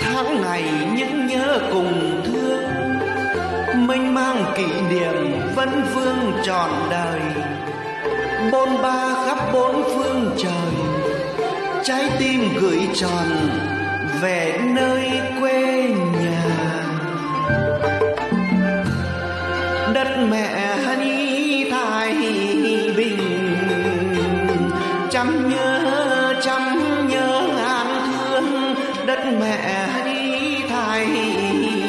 tháng ngày những nhớ cùng thương, mênh mang kỷ niệm vẫn vương trọn đời. Bôn ba khắp bốn phương trời, trái tim gửi tròn về nơi quê nhà. Đất mẹ ni thái bình, chăm nhớ mẹ đi thái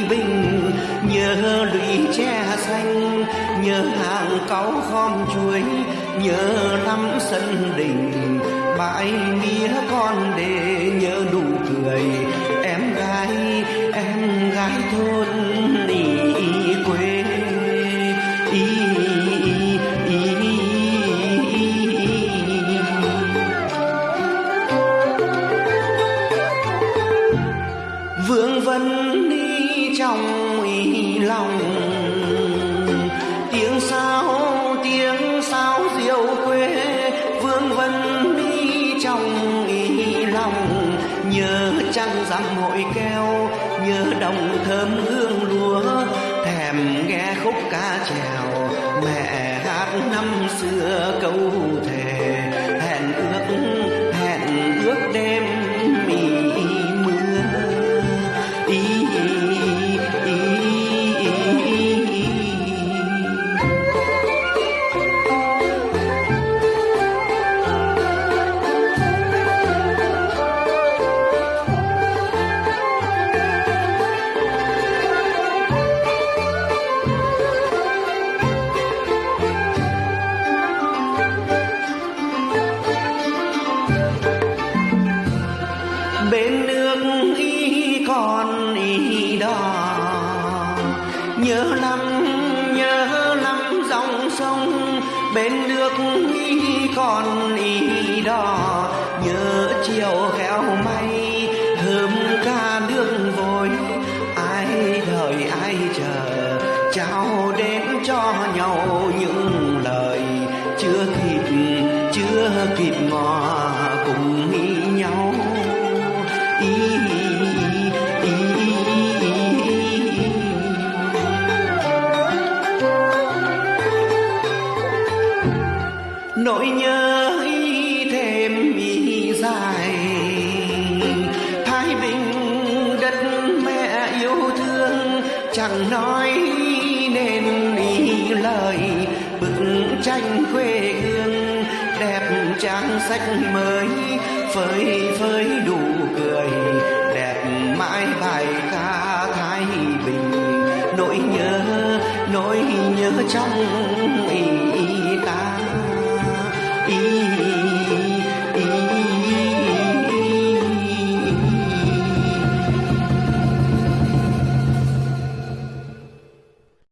bình. Nhớ lũy tre xanh, nhớ hàng cáu khom chuối, nhớ lắm sân đình. Bãi mía con để nhớ nụ cười, em gái em gái thôn đi. Vương vấn đi trong ý lòng. Tiếng sao tiếng sao diệu quê vương vấn đi trong ý lòng. Nhớ trăng rằm hội keo, nhớ đồng thơm hương lúa, thèm nghe khúc ca trèo mẹ hát năm xưa câu thề, hẹn ước bên nước y còn y đò. Nhớ lắm nhớ lắm dòng sông, bên nước y còn y đò. Nhớ chiều khéo may thơm ca nước vội, ai đợi ai chờ trao đến cho nhau những nỗi nhớ thêm mi dài. Thái bình đất mẹ yêu thương, chẳng nói nên ý lời, bức tranh quê hương trang sách mới phơi phơi đủ cười. Đẹp mãi bài ca thái bình nỗi nhớ nỗi nhớ trong ý, ý